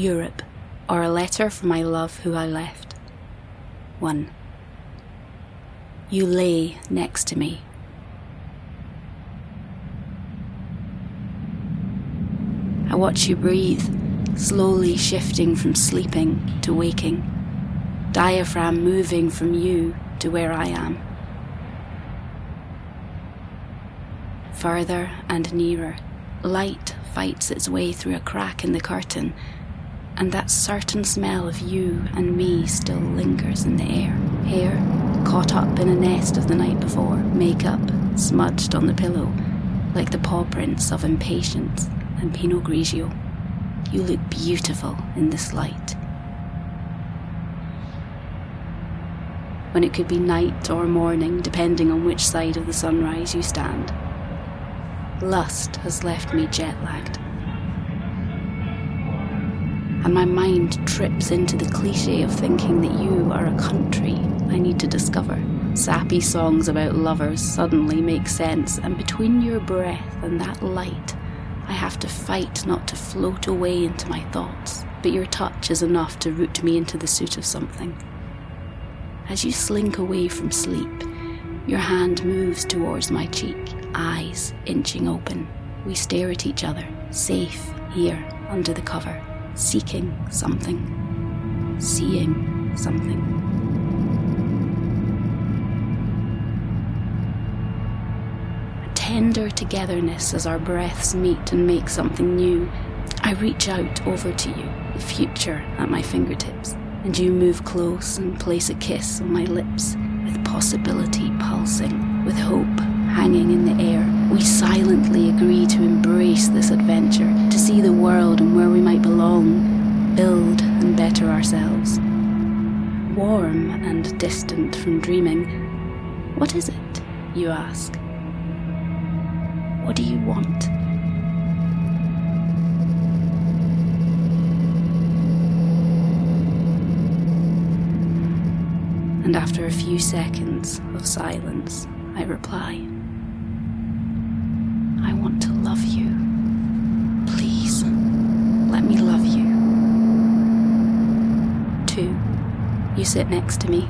Europe, or a letter from my love who I left. 1. You lay next to me. I watch you breathe, slowly shifting from sleeping to waking, diaphragm moving from you to where I am. Further and nearer, light fights its way through a crack in the curtain, and that certain smell of you and me still lingers in the air. Hair caught up in a nest of the night before, makeup smudged on the pillow, like the paw prints of impatience and Pinot Grigio. You look beautiful in this light. When it could be night or morning, depending on which side of the sunrise you stand. Lust has left me jet lagged. And my mind trips into the cliche of thinking that you are a country I need to discover. Sappy songs about lovers suddenly make sense, and between your breath and that light, I have to fight not to float away into my thoughts, but your touch is enough to root me into the suit of something. As you slink away from sleep, your hand moves towards my cheek, eyes inching open. We stare at each other, safe here under the cover, seeking something, seeing something. A tender togetherness as our breaths meet and make something new. I reach out over to you, the future at my fingertips, and you move close and place a kiss on my lips, with possibility pulsing, with hope hanging in the air. We silently agree to embrace this adventure, to see the world and where we might belong, build and better ourselves. Warm and distant from dreaming, what is it, you ask? What do you want? And after a few seconds of silence, I reply I want to love you. Please, let me love you. Two, you sit next to me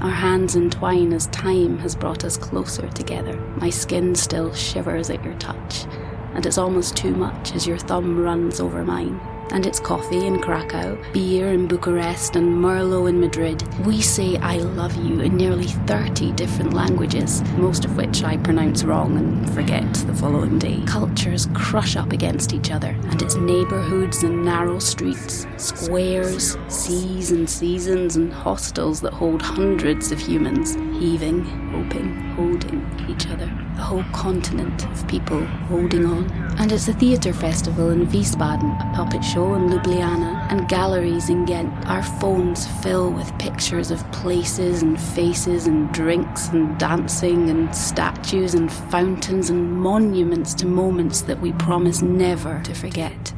our hands entwine as time has brought us closer together. My skin still shivers at your touch, and it's almost too much as your thumb runs over mine and it's coffee in Krakow, beer in Bucharest, and Merlot in Madrid. We say I love you in nearly 30 different languages, most of which I pronounce wrong and forget the following day. Cultures crush up against each other, and it's neighbourhoods and narrow streets, squares, seas and seasons, and hostels that hold hundreds of humans, heaving, hoping, holding each other. A whole continent of people holding on. And it's a theatre festival in Wiesbaden, a puppet show in Ljubljana, and galleries in Ghent. Our phones fill with pictures of places and faces and drinks and dancing and statues and fountains and monuments to moments that we promise never to forget.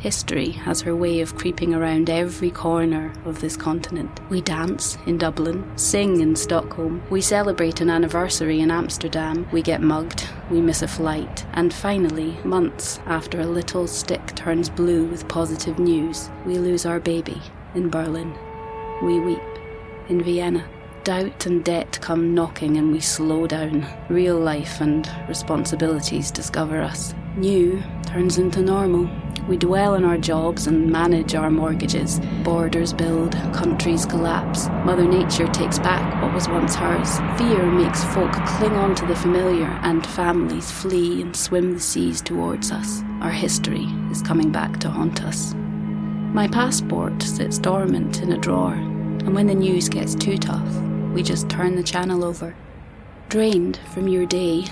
History has her way of creeping around every corner of this continent. We dance in Dublin, sing in Stockholm, we celebrate an anniversary in Amsterdam, we get mugged, we miss a flight, and finally, months after a little stick turns blue with positive news, we lose our baby in Berlin. We weep in Vienna. Doubt and debt come knocking and we slow down. Real life and responsibilities discover us. New turns into normal. We dwell in our jobs and manage our mortgages. Borders build, countries collapse. Mother Nature takes back what was once hers. Fear makes folk cling on to the familiar, and families flee and swim the seas towards us. Our history is coming back to haunt us. My passport sits dormant in a drawer, and when the news gets too tough, we just turn the channel over. Drained from your day.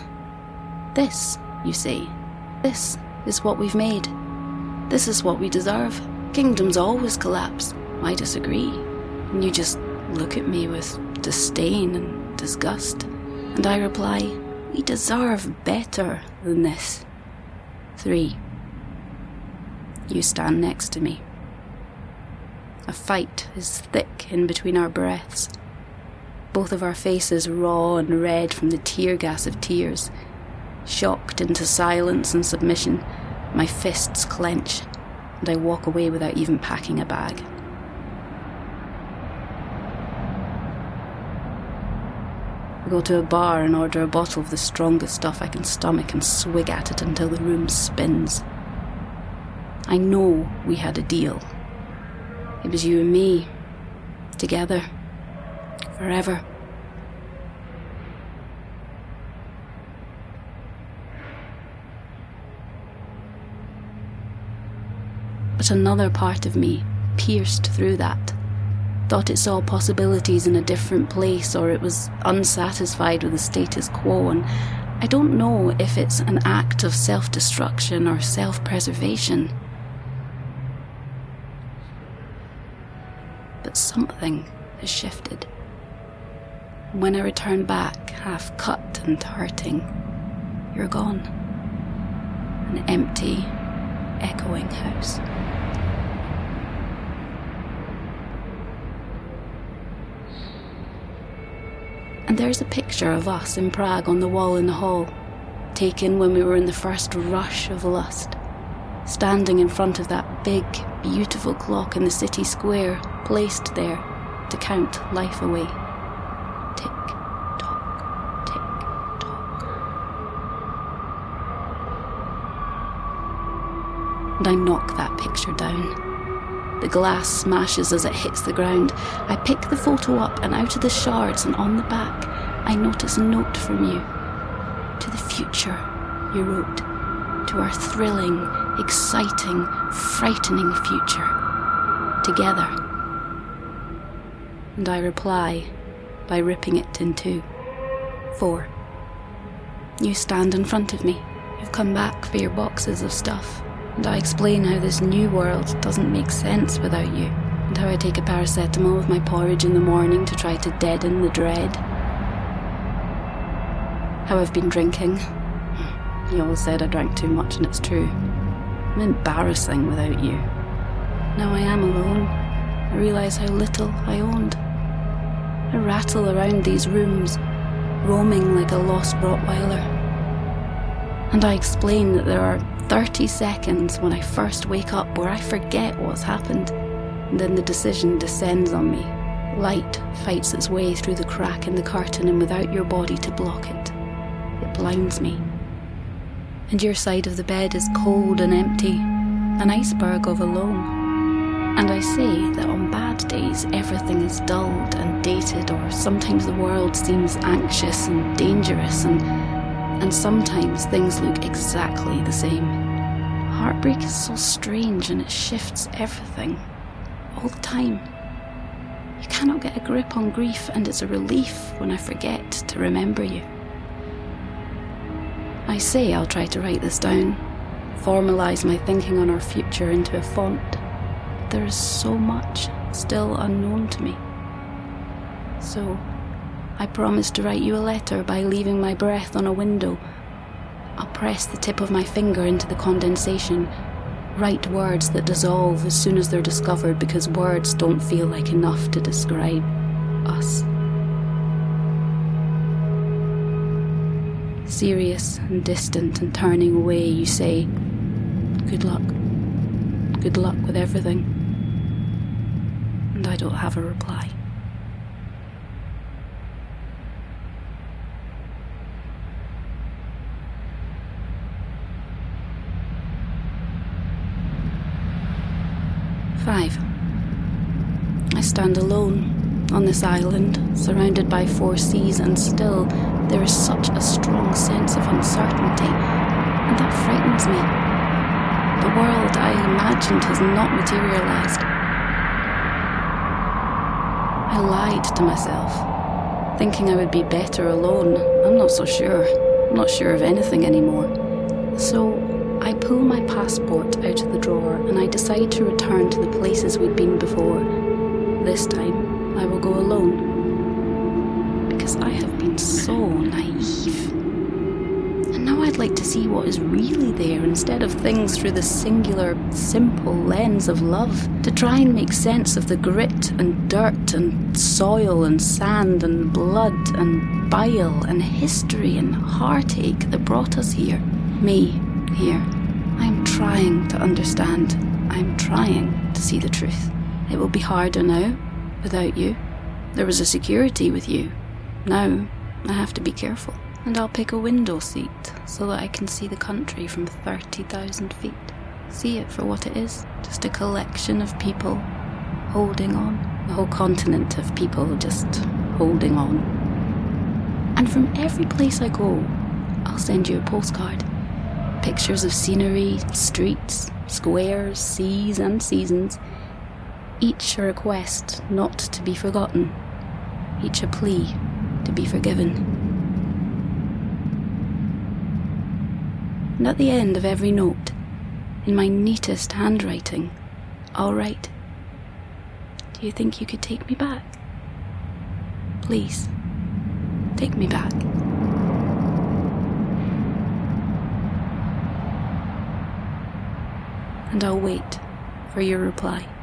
This, you say, this is what we've made. This is what we deserve. Kingdoms always collapse. I disagree. And you just look at me with disdain and disgust. And I reply, we deserve better than this. Three. You stand next to me. A fight is thick in between our breaths. Both of our faces raw and red from the tear gas of tears. Shocked into silence and submission, my fists clench. and I walk away without even packing a bag. I go to a bar and order a bottle of the strongest stuff I can stomach and swig at it until the room spins. I know we had a deal. It was you and me, together, forever. But another part of me pierced through that, thought it saw possibilities in a different place or it was unsatisfied with the status quo. And I don't know if it's an act of self destruction or self preservation. But something has shifted. When I return back, half cut and hurting, you're gone. An empty, echoing house. And there's a picture of us in Prague on the wall in the hall, taken when we were in the first rush of lust, standing in front of that big, beautiful clock in the city square, placed there to count life away. I knock that picture down. The glass smashes as it hits the ground. I pick the photo up, and out of the shards and on the back, I notice a note from you. To the future, you wrote. To our thrilling, exciting, frightening future. Together. And I reply by ripping it in two. Four. You stand in front of me. You've come back for your boxes of stuff and I explain how this new world doesn't make sense without you, and how I take a paracetamol with my porridge in the morning to try to deaden the dread. How I've been drinking. You always said I drank too much, and it's true. I'm embarrassing without you. Now I am alone. I realise how little I owned. I rattle around these rooms, roaming like a lost Rottweiler. And I explain that there are 30 seconds when I first wake up where I forget what's happened, and then the decision descends on me. Light fights its way through the crack in the curtain, and without your body to block it, it blinds me. And your side of the bed is cold and empty, an iceberg of alone. And I say that on bad days everything is dulled and dated, or sometimes the world seems anxious and dangerous, and and sometimes things look exactly the same. Heartbreak is so strange and it shifts everything, all the time. You cannot get a grip on grief, and it's a relief when I forget to remember you. I say I'll try to write this down, formalise my thinking on our future into a font. There is so much still unknown to me. So, I promise to write you a letter by leaving my breath on a window. I'll press the tip of my finger into the condensation, write words that dissolve as soon as they're discovered because words don't feel like enough to describe us. Serious and distant and turning away, you say, Good luck. Good luck with everything. And I don't have a reply. Five. I stand alone on this island, surrounded by four seas, and still there is such a strong sense of uncertainty, and that frightens me. The world I imagined has not materialized. I lied to myself, thinking I would be better alone. I'm not so sure. I'm not sure of anything anymore. So I pull my passport out of the drawer and I decide to return to the places we'd been before. This time, I will go alone. Because I have been so naive. And now I'd like to see what is really there instead of things through the singular, simple lens of love. To try and make sense of the grit and dirt and soil and sand and blood and bile and history and heartache that brought us here. Me, here. I'm trying to understand. I'm trying to see the truth. It will be harder now, without you. There was a security with you. Now, I have to be careful. And I'll pick a window seat so that I can see the country from 30,000 feet. See it for what it is just a collection of people holding on. A whole continent of people just holding on. And from every place I go, I'll send you a postcard. Pictures of scenery, streets, squares, seas, and seasons. Each a request not to be forgotten, each a plea to be forgiven. And at the end of every note, in my neatest handwriting, I'll write Do you think you could take me back? Please, take me back. And I'll wait for your reply.